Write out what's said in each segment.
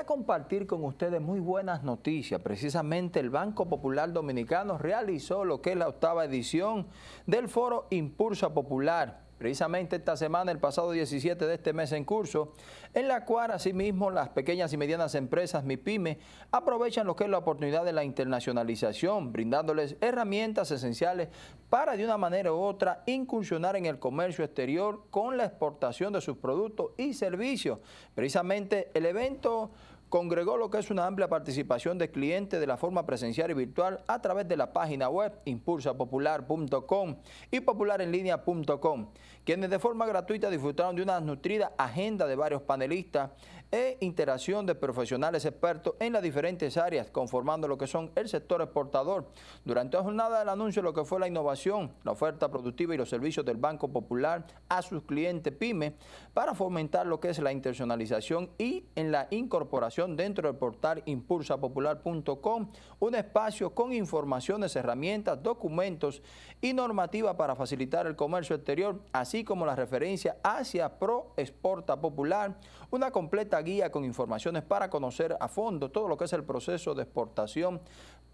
Quisiera compartir con ustedes muy buenas noticias. Precisamente el Banco Popular Dominicano realizó lo que es la octava edición del foro Impulsa Popular precisamente esta semana, el pasado 17 de este mes en curso, en la cual asimismo las pequeñas y medianas empresas MIPYME aprovechan lo que es la oportunidad de la internacionalización, brindándoles herramientas esenciales para de una manera u otra incursionar en el comercio exterior con la exportación de sus productos y servicios. Precisamente el evento congregó lo que es una amplia participación de clientes de la forma presencial y virtual a través de la página web impulsapopular.com y popularenlinea.com, quienes de forma gratuita disfrutaron de una nutrida agenda de varios panelistas e interacción de profesionales expertos en las diferentes áreas, conformando lo que son el sector exportador. Durante la jornada del anuncio lo que fue la innovación, la oferta productiva y los servicios del Banco Popular a sus clientes PYME para fomentar lo que es la internacionalización y en la incorporación dentro del portal impulsapopular.com, un espacio con informaciones, herramientas, documentos y normativa para facilitar el comercio exterior, así como la referencia hacia Pro Exporta Popular, una completa guía con informaciones para conocer a fondo todo lo que es el proceso de exportación.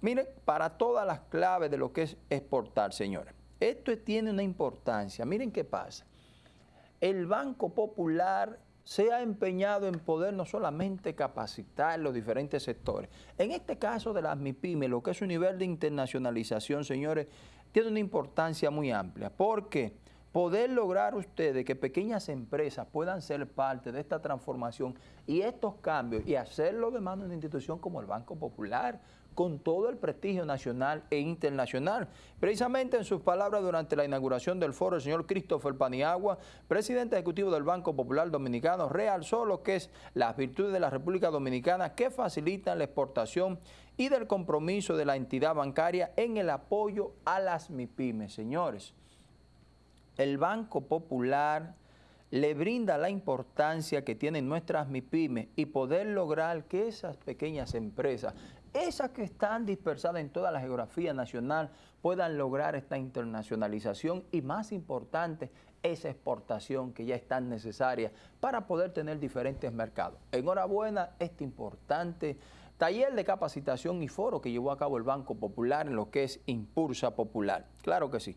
Miren, para todas las claves de lo que es exportar, señores. Esto tiene una importancia. Miren qué pasa. El Banco Popular se ha empeñado en poder no solamente capacitar los diferentes sectores. En este caso de las MIPIME, lo que es un nivel de internacionalización, señores, tiene una importancia muy amplia. ¿Por qué? Poder lograr ustedes que pequeñas empresas puedan ser parte de esta transformación y estos cambios y hacerlo de mano de una institución como el Banco Popular, con todo el prestigio nacional e internacional. Precisamente en sus palabras durante la inauguración del foro, el señor Christopher Paniagua, presidente ejecutivo del Banco Popular Dominicano, realzó lo que es las virtudes de la República Dominicana que facilitan la exportación y del compromiso de la entidad bancaria en el apoyo a las MIPIMES. Señores, el Banco Popular le brinda la importancia que tienen nuestras MIPIMES y poder lograr que esas pequeñas empresas, esas que están dispersadas en toda la geografía nacional, puedan lograr esta internacionalización y más importante, esa exportación que ya es tan necesaria para poder tener diferentes mercados. Enhorabuena, este importante taller de capacitación y foro que llevó a cabo el Banco Popular en lo que es Impulsa Popular. Claro que sí.